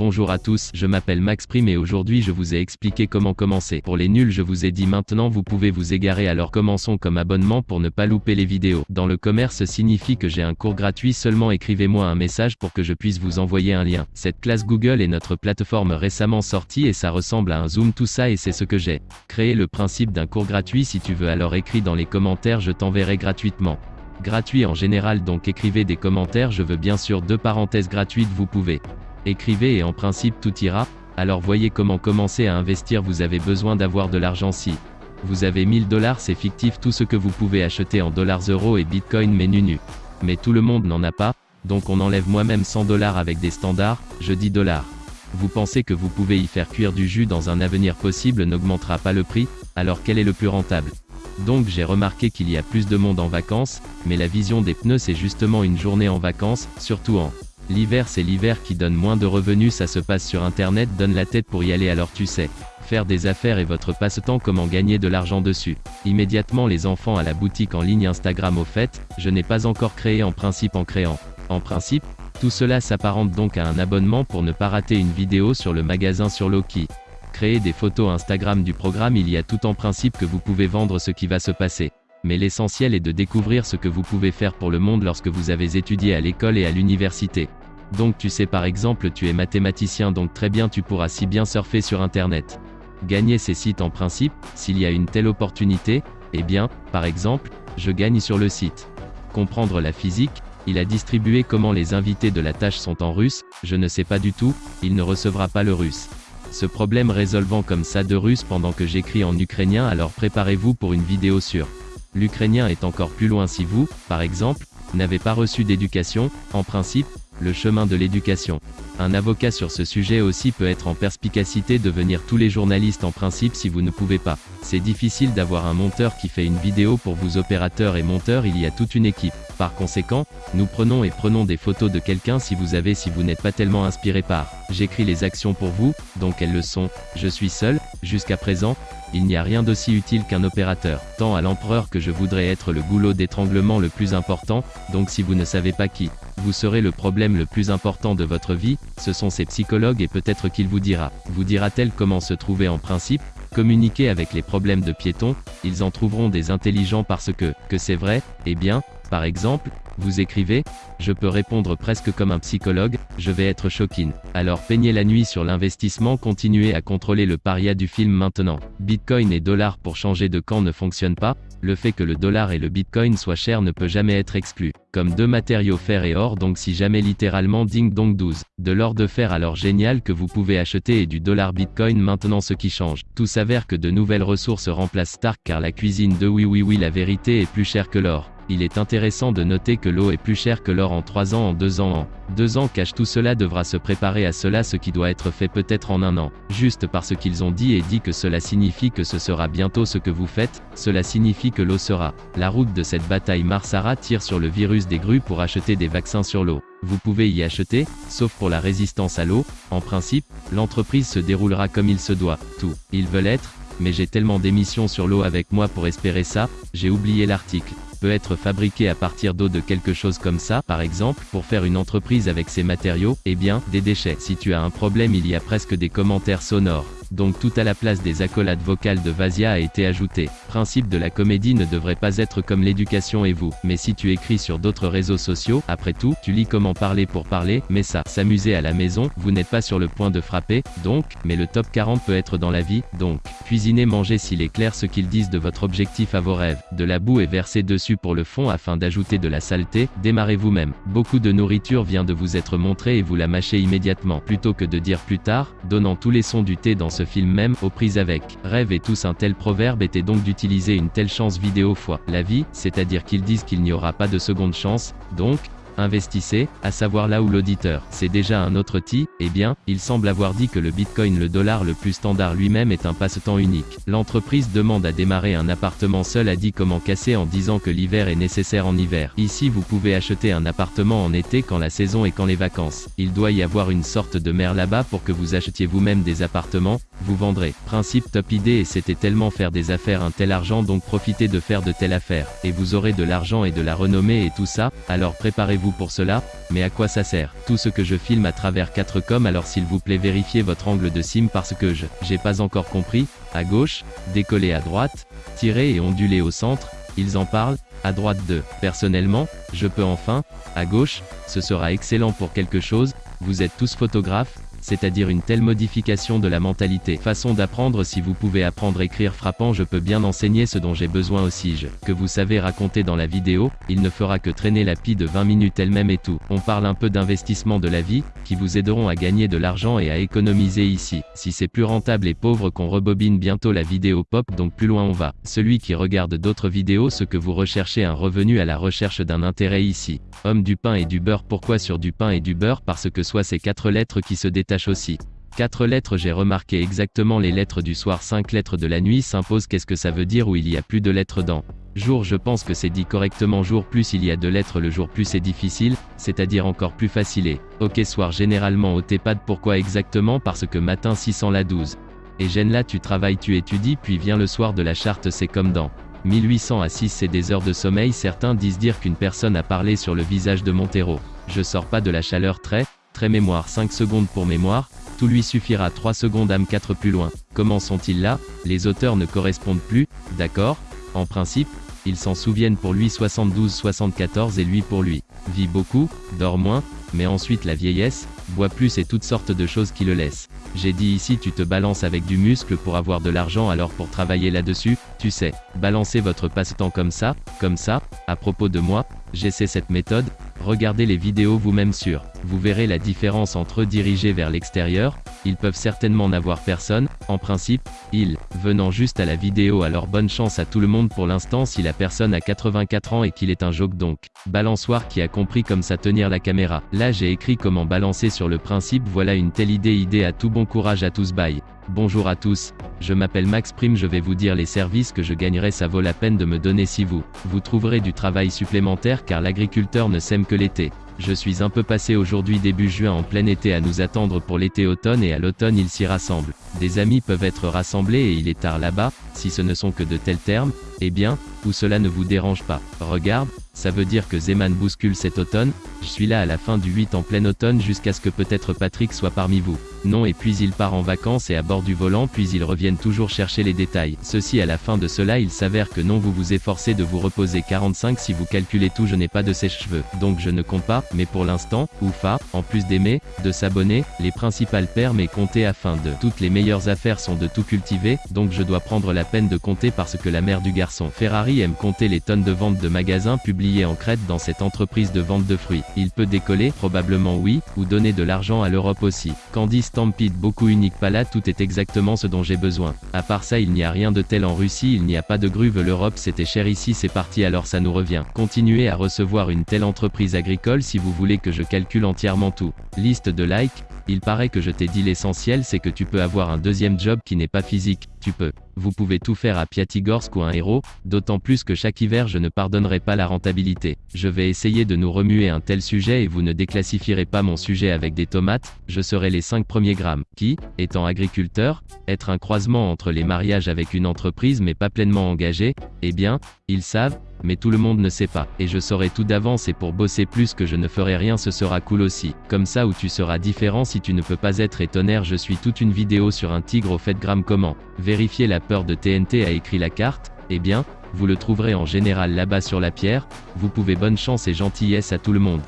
Bonjour à tous, je m'appelle Max Prime et aujourd'hui je vous ai expliqué comment commencer. Pour les nuls je vous ai dit maintenant vous pouvez vous égarer alors commençons comme abonnement pour ne pas louper les vidéos. Dans le commerce signifie que j'ai un cours gratuit seulement écrivez-moi un message pour que je puisse vous envoyer un lien. Cette classe Google est notre plateforme récemment sortie et ça ressemble à un zoom tout ça et c'est ce que j'ai. Créer le principe d'un cours gratuit si tu veux alors écris dans les commentaires je t'enverrai gratuitement gratuit en général donc écrivez des commentaires je veux bien sûr deux parenthèses gratuites vous pouvez. Écrivez et en principe tout ira, alors voyez comment commencer à investir. Vous avez besoin d'avoir de l'argent. Si. Vous avez 1000 dollars c'est fictif. Tout ce que vous pouvez acheter en dollars euros et bitcoin mais nu nu. Mais tout le monde n'en a pas, donc on enlève moi-même 100 dollars avec des standards, je dis dollars. Vous pensez que vous pouvez y faire cuire du jus dans un avenir possible n'augmentera pas le prix, alors quel est le plus rentable? Donc j'ai remarqué qu'il y a plus de monde en vacances, mais la vision des pneus c'est justement une journée en vacances, surtout en l'hiver c'est l'hiver qui donne moins de revenus ça se passe sur internet donne la tête pour y aller alors tu sais. Faire des affaires et votre passe-temps comment gagner de l'argent dessus. Immédiatement les enfants à la boutique en ligne Instagram au fait, je n'ai pas encore créé en principe en créant. En principe, tout cela s'apparente donc à un abonnement pour ne pas rater une vidéo sur le magasin sur Loki créer des photos Instagram du programme il y a tout en principe que vous pouvez vendre ce qui va se passer. Mais l'essentiel est de découvrir ce que vous pouvez faire pour le monde lorsque vous avez étudié à l'école et à l'université. Donc tu sais par exemple tu es mathématicien donc très bien tu pourras si bien surfer sur internet. Gagner ces sites en principe, s'il y a une telle opportunité, eh bien, par exemple, je gagne sur le site. Comprendre la physique, il a distribué comment les invités de la tâche sont en russe, je ne sais pas du tout, il ne recevra pas le russe ce problème résolvant comme ça de russe pendant que j'écris en ukrainien alors préparez-vous pour une vidéo sur l'ukrainien est encore plus loin si vous, par exemple, n'avez pas reçu d'éducation, en principe, le chemin de l'éducation. Un avocat sur ce sujet aussi peut être en perspicacité devenir tous les journalistes en principe si vous ne pouvez pas. C'est difficile d'avoir un monteur qui fait une vidéo pour vous opérateurs et monteurs il y a toute une équipe. Par conséquent, nous prenons et prenons des photos de quelqu'un si vous avez si vous n'êtes pas tellement inspiré par. J'écris les actions pour vous, donc elles le sont. Je suis seul, jusqu'à présent, il n'y a rien d'aussi utile qu'un opérateur. Tant à l'empereur que je voudrais être le goulot d'étranglement le plus important, donc si vous ne savez pas qui, vous serez le problème le plus important de votre vie, ce sont ces psychologues et peut-être qu'il vous dira. Vous dira-t-elle comment se trouver en principe Communiquer avec les problèmes de piétons, ils en trouveront des intelligents parce que, que c'est vrai, eh bien, par exemple, vous écrivez Je peux répondre presque comme un psychologue, je vais être choquine. Alors peignez la nuit sur l'investissement, continuez à contrôler le paria du film maintenant. Bitcoin et dollar pour changer de camp ne fonctionne pas, le fait que le dollar et le bitcoin soient chers ne peut jamais être exclu. Comme deux matériaux fer et or donc si jamais littéralement ding dong 12. De l'or de fer alors génial que vous pouvez acheter et du dollar bitcoin maintenant ce qui change. Tout s'avère que de nouvelles ressources remplacent Stark car la cuisine de oui oui oui la vérité est plus chère que l'or il est intéressant de noter que l'eau est plus chère que l'or en 3 ans en 2 ans en 2 ans cache tout cela devra se préparer à cela ce qui doit être fait peut-être en un an. Juste parce qu'ils ont dit et dit que cela signifie que ce sera bientôt ce que vous faites, cela signifie que l'eau sera. La route de cette bataille Marsara tire sur le virus des grues pour acheter des vaccins sur l'eau. Vous pouvez y acheter, sauf pour la résistance à l'eau, en principe, l'entreprise se déroulera comme il se doit, tout. Ils veulent être, mais j'ai tellement d'émissions sur l'eau avec moi pour espérer ça, j'ai oublié l'article peut être fabriqué à partir d'eau de quelque chose comme ça, par exemple, pour faire une entreprise avec ces matériaux, eh bien, des déchets. Si tu as un problème il y a presque des commentaires sonores donc tout à la place des accolades vocales de Vasia a été ajouté. Principe de la comédie ne devrait pas être comme l'éducation et vous, mais si tu écris sur d'autres réseaux sociaux, après tout, tu lis comment parler pour parler, mais ça, s'amuser à la maison, vous n'êtes pas sur le point de frapper, donc, mais le top 40 peut être dans la vie, donc, cuisiner manger s'il est clair ce qu'ils disent de votre objectif à vos rêves, de la boue est versée dessus pour le fond afin d'ajouter de la saleté, démarrez vous-même. Beaucoup de nourriture vient de vous être montrée et vous la mâchez immédiatement, plutôt que de dire plus tard, donnant tous les sons du thé dans ce film même, aux prises avec. Rêve et tous un tel proverbe était donc d'utiliser une telle chance vidéo fois la vie, c'est-à-dire qu'ils disent qu'il n'y aura pas de seconde chance, donc, investissez, à savoir là où l'auditeur, c'est déjà un autre ti, eh bien, il semble avoir dit que le bitcoin le dollar le plus standard lui-même est un passe-temps unique. L'entreprise demande à démarrer un appartement seul a dit comment casser en disant que l'hiver est nécessaire en hiver. Ici vous pouvez acheter un appartement en été quand la saison et quand les vacances. Il doit y avoir une sorte de mer là-bas pour que vous achetiez vous-même des appartements, vous vendrez. Principe top idée et c'était tellement faire des affaires un tel argent donc profitez de faire de telles affaires. Et vous aurez de l'argent et de la renommée et tout ça, alors préparez-vous pour cela, mais à quoi ça sert Tout ce que je filme à travers 4 com alors s'il vous plaît vérifiez votre angle de sim parce que je, j'ai pas encore compris, à gauche, décoller à droite, tirer et onduler au centre, ils en parlent, à droite 2. Personnellement, je peux enfin, à gauche, ce sera excellent pour quelque chose, vous êtes tous photographes, c'est-à-dire une telle modification de la mentalité. Façon d'apprendre si vous pouvez apprendre écrire frappant je peux bien enseigner ce dont j'ai besoin aussi je, que vous savez raconter dans la vidéo, il ne fera que traîner la pie de 20 minutes elle-même et tout. On parle un peu d'investissement de la vie, qui vous aideront à gagner de l'argent et à économiser ici. Si c'est plus rentable et pauvre qu'on rebobine bientôt la vidéo pop donc plus loin on va. Celui qui regarde d'autres vidéos ce que vous recherchez un revenu à la recherche d'un intérêt ici. Homme du pain et du beurre pourquoi sur du pain et du beurre? Parce que soit ces quatre lettres qui se détachent aussi. 4 lettres j'ai remarqué exactement les lettres du soir 5 lettres de la nuit s'imposent qu'est-ce que ça veut dire où il y a plus de lettres dans jour? Je pense que c'est dit correctement jour plus il y a de lettres le jour plus c'est difficile, c'est-à-dire encore plus facilé. Ok soir généralement au TEPAD pourquoi exactement? Parce que matin 600 la 12. Et gêne là tu travailles tu étudies puis vient le soir de la charte c'est comme dans 1800 à 6 c'est des heures de sommeil certains disent dire qu'une personne a parlé sur le visage de Montero. Je sors pas de la chaleur très, Très mémoire 5 secondes pour mémoire, tout lui suffira 3 secondes âme 4 plus loin. Comment sont-ils là? Les auteurs ne correspondent plus, d'accord? En principe, ils s'en souviennent pour lui 72-74 et lui pour lui. Vit beaucoup, dort moins, mais ensuite la vieillesse, boit plus et toutes sortes de choses qui le laissent. J'ai dit ici tu te balances avec du muscle pour avoir de l'argent alors pour travailler là-dessus, tu sais, balancer votre passe-temps comme ça, comme ça, à propos de moi, j'essaie cette méthode, regardez les vidéos vous-même sur, vous verrez la différence entre eux dirigés vers l'extérieur, ils peuvent certainement n'avoir personne, en principe, ils, venant juste à la vidéo alors bonne chance à tout le monde pour l'instant si la personne a 84 ans et qu'il est un joke donc. Balançoire qui a compris comme ça tenir la caméra. Là j'ai écrit comment balancer sur le principe voilà une telle idée idée à tout bon courage à tous bye. Bonjour à tous, je m'appelle Max Prime je vais vous dire les services que je gagnerai ça vaut la peine de me donner si vous, vous trouverez du travail supplémentaire car l'agriculteur ne sème que l'été. Je suis un peu passé aujourd'hui début juin en plein été à nous attendre pour l'été-automne et à l'automne ils s'y rassemblent. Des amis peuvent être rassemblés et il est tard là-bas, si ce ne sont que de tels termes, eh bien, ou cela ne vous dérange pas. Regarde, ça veut dire que Zeman bouscule cet automne, je suis là à la fin du 8 en plein automne jusqu'à ce que peut-être Patrick soit parmi vous. Non et puis il part en vacances et à bord du volant puis ils reviennent toujours chercher les détails. Ceci à la fin de cela il s'avère que non vous vous efforcez de vous reposer 45 si vous calculez tout je n'ai pas de sèche-cheveux. Donc je ne compte pas, mais pour l'instant, Oufa, en plus d'aimer, de s'abonner, les principales permes et compter afin de. Toutes les meilleures affaires sont de tout cultiver, donc je dois prendre la peine de compter parce que la mère du garçon. Ferrari aime compter les tonnes de ventes de magasins publiées en Crète dans cette entreprise de vente de fruits. Il peut décoller, probablement oui, ou donner de l'argent à l'Europe aussi. Candice Stampede beaucoup unique pas là tout est exactement ce dont j'ai besoin. À part ça il n'y a rien de tel en Russie il n'y a pas de gruve l'Europe c'était cher ici c'est parti alors ça nous revient. Continuez à recevoir une telle entreprise agricole si vous voulez que je calcule entièrement tout. Liste de likes, il paraît que je t'ai dit l'essentiel c'est que tu peux avoir un deuxième job qui n'est pas physique, tu peux. Vous pouvez tout faire à Piatigorsk ou un héros, d'autant plus que chaque hiver je ne pardonnerai pas la rentabilité. Je vais essayer de nous remuer un tel sujet et vous ne déclassifierez pas mon sujet avec des tomates, je serai les 5 premiers grammes. Qui, étant agriculteur, être un croisement entre les mariages avec une entreprise mais pas pleinement engagé, eh bien, ils savent, mais tout le monde ne sait pas. Et je saurai tout d'avance et pour bosser plus que je ne ferai rien ce sera cool aussi. Comme ça où tu seras différent si tu ne peux pas être étonnaire je suis toute une vidéo sur un tigre au fait gramme comment. Vérifier la peur de TNT a écrit la carte, eh bien, vous le trouverez en général là-bas sur la pierre, vous pouvez bonne chance et gentillesse à tout le monde.